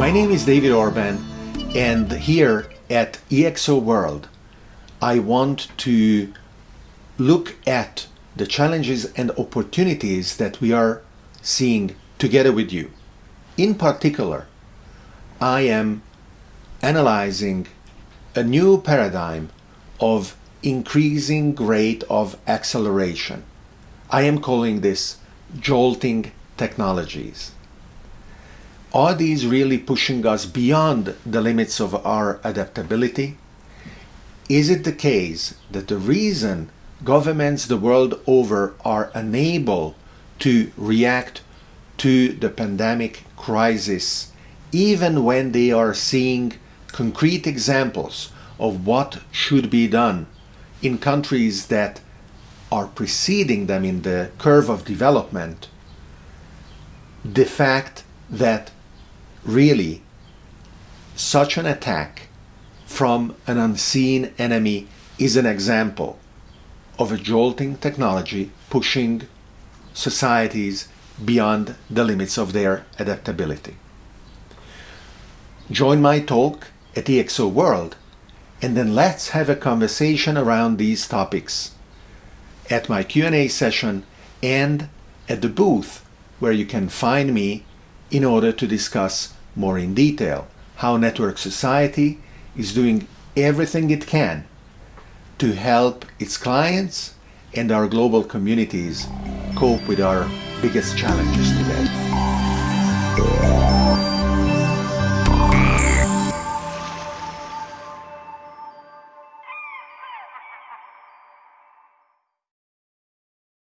My name is David Orban and here at EXO World I want to look at the challenges and opportunities that we are seeing together with you. In particular, I am analyzing a new paradigm of increasing rate of acceleration. I am calling this jolting technologies. Are these really pushing us beyond the limits of our adaptability? Is it the case that the reason governments the world over are unable to react to the pandemic crisis even when they are seeing concrete examples of what should be done in countries that are preceding them in the curve of development, the fact that really such an attack from an unseen enemy is an example of a jolting technology pushing societies beyond the limits of their adaptability. Join my talk at EXO World and then let's have a conversation around these topics at my Q&A session and at the booth where you can find me in order to discuss more in detail how Network Society is doing everything it can to help its clients and our global communities cope with our biggest challenges today.